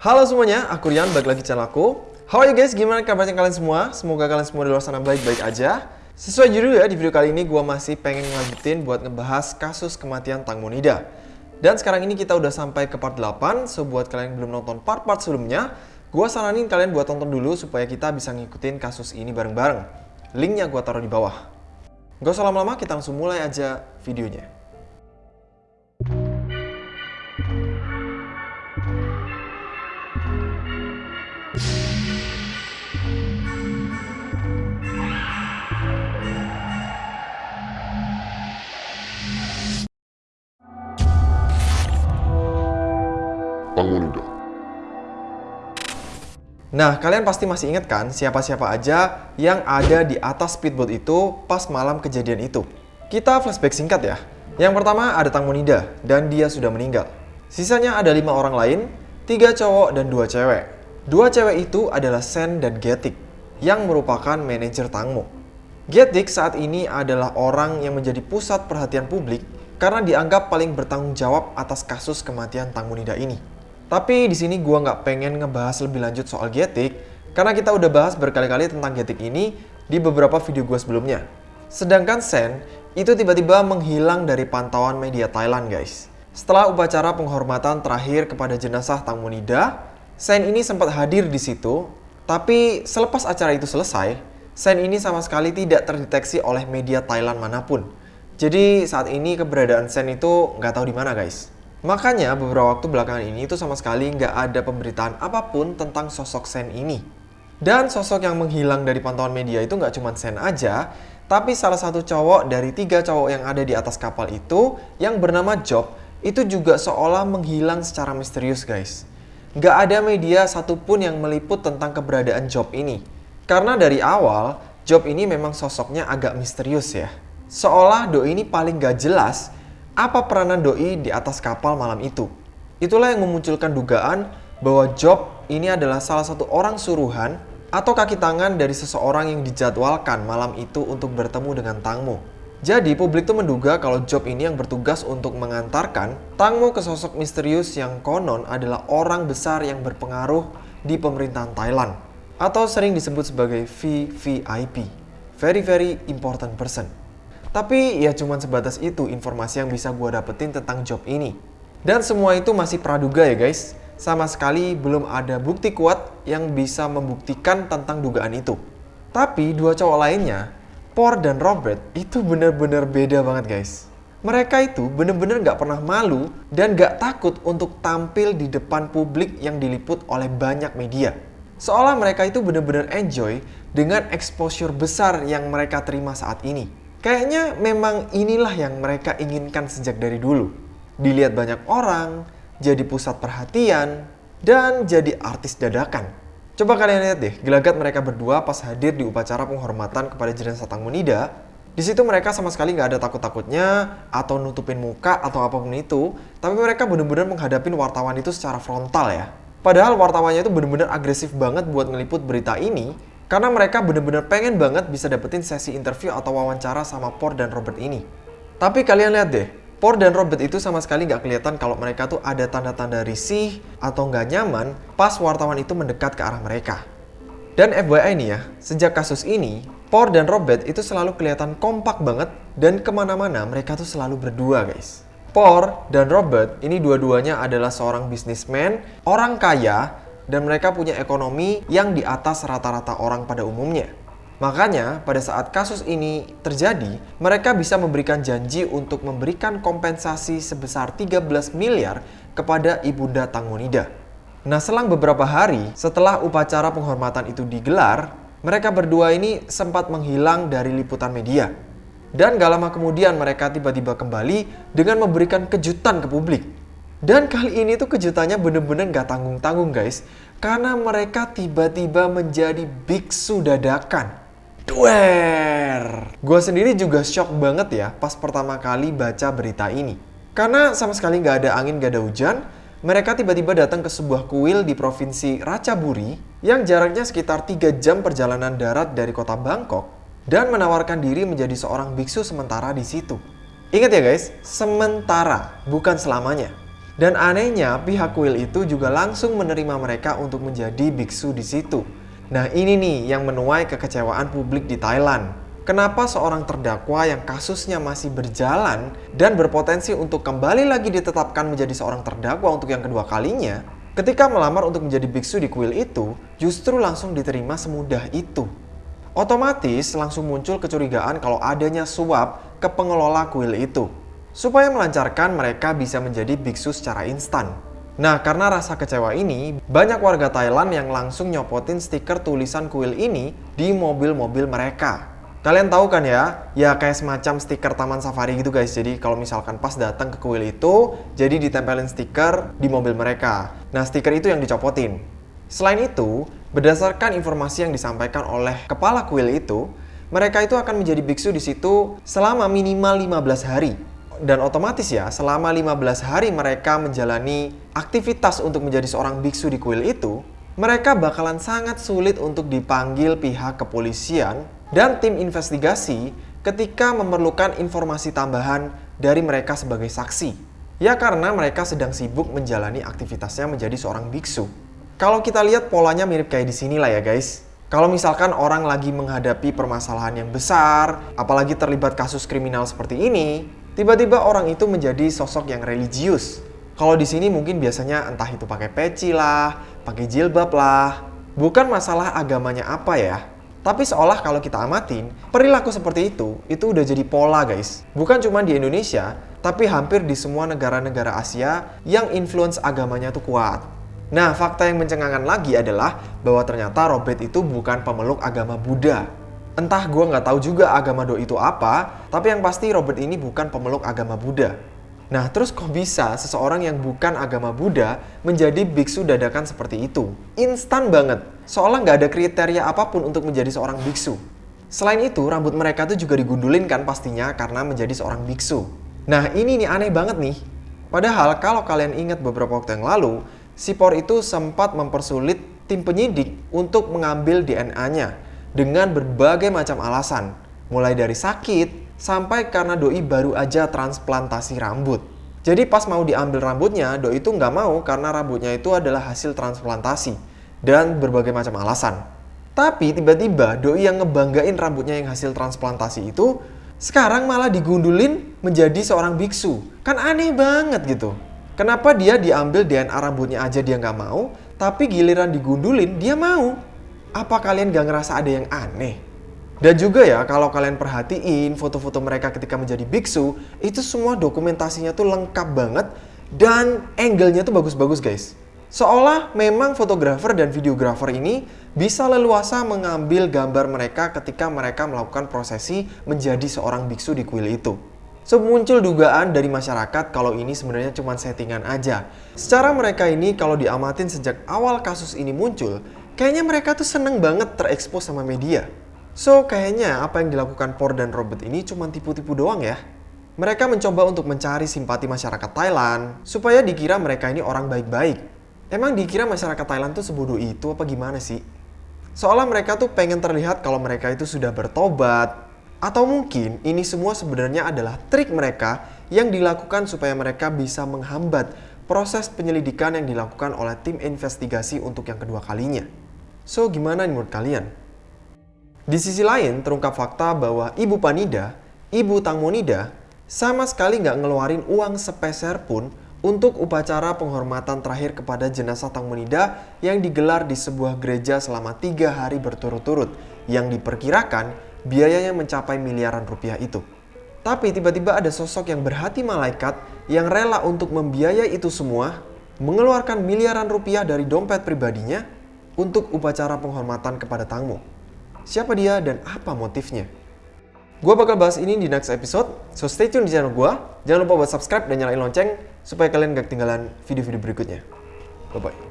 Halo semuanya, aku Rian, balik lagi channel aku. How are you guys? Gimana kabarnya kalian semua? Semoga kalian semua di luar sana baik-baik aja. Sesuai judul ya, di video kali ini gue masih pengen ngelanjutin buat ngebahas kasus kematian Tang Monida. Dan sekarang ini kita udah sampai ke part 8, so buat kalian yang belum nonton part-part sebelumnya, gue saranin kalian buat tonton dulu supaya kita bisa ngikutin kasus ini bareng-bareng. Linknya gue taruh di bawah. Gak usah lama-lama, kita langsung mulai aja videonya. Nah, kalian pasti masih ingat kan siapa-siapa aja yang ada di atas speedboat itu pas malam kejadian itu? Kita flashback singkat ya. Yang pertama ada Tang Monida dan dia sudah meninggal. Sisanya ada lima orang lain, tiga cowok dan dua cewek. Dua cewek itu adalah Sen dan Getik yang merupakan manajer Tangmo. Getik saat ini adalah orang yang menjadi pusat perhatian publik karena dianggap paling bertanggung jawab atas kasus kematian Tang Monida ini. Tapi di sini gua nggak pengen ngebahas lebih lanjut soal Getik, karena kita udah bahas berkali-kali tentang Getik ini di beberapa video gua sebelumnya. Sedangkan Sen itu tiba-tiba menghilang dari pantauan media Thailand guys. Setelah upacara penghormatan terakhir kepada jenazah Tang Monida, Sen ini sempat hadir di situ, tapi selepas acara itu selesai, Sen ini sama sekali tidak terdeteksi oleh media Thailand mana pun. Jadi saat ini keberadaan Sen itu nggak tahu di mana guys. Makanya beberapa waktu belakangan ini itu sama sekali nggak ada pemberitaan apa pun tentang sosok Sen ini. Dan sosok yang menghilang dari pantauan media itu nggak cuma Sen aja, tapi salah satu cowok dari tiga cowok yang ada di atas kapal itu yang bernama Job itu juga seolah menghilang secara misterius guys. Nggak ada media satupun yang meliput tentang keberadaan Job ini. Karena dari awal, Job ini memang sosoknya agak misterius ya. Seolah Do ini paling gak jelas apa peranan doi di atas kapal malam itu. Itulah yang memunculkan dugaan bahwa Job ini adalah salah satu orang suruhan atau kaki tangan dari seseorang yang dijadwalkan malam itu untuk bertemu dengan Tangmo. Jadi publik tuh menduga kalau Job ini yang bertugas untuk mengantarkan Tangmo ke sosok misterius yang konon adalah orang besar yang berpengaruh di pemerintahan Thailand atau sering disebut sebagai VVIP, Very Very Important Person. Tapi ya cuman sebatas itu informasi yang bisa gue dapetin tentang job ini. Dan semua itu masih praduga ya guys. Sama sekali belum ada bukti kuat yang bisa membuktikan tentang dugaan itu. Tapi dua cowok lainnya, Por dan Robert, itu bener-bener beda banget guys. Mereka itu bener-bener gak pernah malu dan gak takut untuk tampil di depan publik yang diliput oleh banyak media. Seolah mereka itu bener-bener enjoy dengan exposure besar yang mereka terima saat ini. Kayaknya memang inilah yang mereka inginkan sejak dari dulu. Dilihat banyak orang, jadi pusat perhatian, dan jadi artis dadakan. Coba kalian lihat deh, gelagat mereka berdua pas hadir di upacara penghormatan kepada jenazah Tang Munida. Di situ mereka sama sekali nggak ada takut-takutnya atau nutupin muka atau apa pun itu, tapi mereka benar-benar menghadapi wartawan itu secara frontal ya. Padahal wartawannya itu benar-benar agresif banget buat ngeliput berita ini karena mereka bener-bener pengen banget bisa dapetin sesi interview atau wawancara sama Por dan Robert ini. Tapi kalian lihat deh, Por dan Robert itu sama sekali nggak kelihatan kalau mereka tuh ada tanda-tanda risih atau nggak nyaman pas wartawan itu mendekat ke arah mereka. Dan FYI nih ya, sejak kasus ini, Por dan Robert itu selalu kelihatan kompak banget dan ke mana-mana mereka tuh selalu berdua guys. Por dan Robert ini dua-duanya adalah seorang bisnismen, orang kaya dan mereka punya ekonomi yang di atas rata-rata orang pada umumnya. Makanya, pada saat kasus ini terjadi, mereka bisa memberikan janji untuk memberikan kompensasi sebesar 13 miliar kepada Ibunda Tangonida. Nah, selang beberapa hari setelah upacara penghormatan itu digelar, mereka berdua ini sempat menghilang dari liputan media. Dan gak lama kemudian mereka tiba-tiba kembali dengan memberikan kejutan ke publik. Dan kali ini tuh kejutannya bener-bener gak tanggung-tanggung guys. Karena mereka tiba-tiba menjadi biksu dadakan. Duer! Gue sendiri juga shock banget ya pas pertama kali baca berita ini. Karena sama sekali gak ada angin, gak ada hujan, mereka tiba-tiba datang ke sebuah kuil di provinsi Ratchaburi yang jaraknya sekitar 3 jam perjalanan darat dari kota Bangkok dan menawarkan diri menjadi seorang biksu sementara di situ. Ingat ya guys, sementara, bukan selamanya. Dan anehnya, pihak kuil itu juga langsung menerima mereka untuk menjadi biksu di situ. Nah, ini nih yang menuai kekecewaan publik di Thailand. Kenapa seorang terdakwa yang kasusnya masih berjalan dan berpotensi untuk kembali lagi ditetapkan menjadi seorang terdakwa untuk yang kedua kalinya, ketika melamar untuk menjadi biksu di kuil itu, justru langsung diterima semudah itu. Otomatis langsung muncul kecurigaan kalau adanya suap ke pengelola kuil itu supaya melancarkan mereka bisa menjadi biksu secara instan. Nah, karena rasa kecewa ini, banyak warga Thailand yang langsung nyopotin stiker tulisan kuil ini di mobil-mobil mereka. Kalian tahu kan ya, ya kayak semacam stiker taman safari gitu guys. Jadi kalau misalkan pas datang ke kuil itu, jadi ditempelin stiker di mobil mereka. Nah, stiker itu yang dicopotin. Selain itu, berdasarkan informasi yang disampaikan oleh kepala kuil itu, mereka itu akan menjadi biksu di situ selama minimal 15 hari dan otomatis ya selama 15 hari mereka menjalani aktivitas untuk menjadi seorang biksu di kuil itu, mereka bakalan sangat sulit untuk dipanggil pihak kepolisian dan tim investigasi ketika memerlukan informasi tambahan dari mereka sebagai saksi. Ya karena mereka sedang sibuk menjalani aktivitasnya menjadi seorang biksu. Kalau kita lihat polanya mirip kayak di sini lah ya guys. Kalau misalkan orang lagi menghadapi permasalahan yang besar, apalagi terlibat kasus kriminal seperti ini, tiba-tiba orang itu menjadi sosok yang religius. Kalau di sini mungkin biasanya entah itu pakai peci lah, pakai jilbab lah. Bukan masalah agamanya apa ya. Tapi seolah kalau kita amatin, perilaku seperti itu, itu udah jadi pola guys. Bukan cuma di Indonesia, tapi hampir di semua negara-negara Asia yang influence agamanya tuh kuat. Nah, fakta yang mencengangkan lagi adalah bahwa ternyata Robert itu bukan pemeluk agama Buddha, Entah gue nggak tahu juga agama Do itu apa, tapi yang pasti Robert ini bukan pemeluk agama Buddha. Nah, terus kok bisa seseorang yang bukan agama Buddha menjadi biksu dadakan seperti itu? Instan banget, seolah nggak ada kriteria apa pun untuk menjadi seorang biksu. Selain itu, rambut mereka tuh juga digundulin kan pastinya karena menjadi seorang biksu. Nah, ini nih aneh banget nih. Padahal kalau kalian ingat beberapa waktu yang lalu, Sipor itu sempat mempersulit tim penyidik untuk mengambil DNA-nya dengan berbagai macam alasan, mulai dari sakit sampai karena doi baru aja transplantasi rambut. Jadi pas mau diambil rambutnya, doi itu nggak mau karena rambutnya itu adalah hasil transplantasi dan berbagai macam alasan. Tapi tiba-tiba doi yang ngebanggain rambutnya yang hasil transplantasi itu sekarang malah digundulin menjadi seorang biksu. Kan aneh banget gitu. Kenapa dia diambil DNA rambutnya aja dia nggak mau, tapi giliran digundulin dia mau? Apa kalian gak ngerasa ada yang aneh? Dan juga ya, kalau kalian perhatiin foto-foto mereka ketika menjadi biksu, itu semua dokumentasinya tuh lengkap banget dan angle-nya tuh bagus-bagus guys. Seolah memang fotografer dan videografer ini bisa leluasa mengambil gambar mereka ketika mereka melakukan prosesi menjadi seorang biksu di kuil itu. So muncul dugaan dari masyarakat kalau ini sebenarnya cuma settingan aja. Secara mereka ini kalau diamatin sejak awal kasus ini muncul, kayaknya mereka tuh seneng banget terekspos sama media. So, kayaknya apa yang dilakukan Por dan Robert ini cuma tipu-tipu doang ya. Mereka mencoba untuk mencari simpati masyarakat Thailand, supaya dikira mereka ini orang baik-baik. Emang dikira masyarakat Thailand tuh sebodoh itu apa gimana sih? Seolah mereka tuh pengen terlihat kalau mereka itu sudah bertobat, atau mungkin ini semua sebenarnya adalah trik mereka yang dilakukan supaya mereka bisa menghambat proses penyelidikan yang dilakukan oleh tim investigasi untuk yang kedua kalinya. So, gimana menurut kalian? Di sisi lain, terungkap fakta bahwa Ibu Panida, Ibu Tang Monida, sama sekali nggak ngeluarin uang sepeser pun untuk upacara penghormatan terakhir kepada jenazah Tang Monida yang digelar di sebuah gereja selama tiga hari berturut-turut yang diperkirakan biayanya mencapai miliaran rupiah itu. Tapi tiba-tiba ada sosok yang berhati malaikat yang rela untuk membiayai itu semua, mengeluarkan miliaran rupiah dari dompet pribadinya untuk upacara penghormatan kepada Tangmo. Siapa dia dan apa motifnya? Gue bakal bahas ini di next episode, so stay tune di channel gue. Jangan lupa buat subscribe dan nyalain lonceng supaya kalian gak ketinggalan video-video berikutnya. Bye-bye.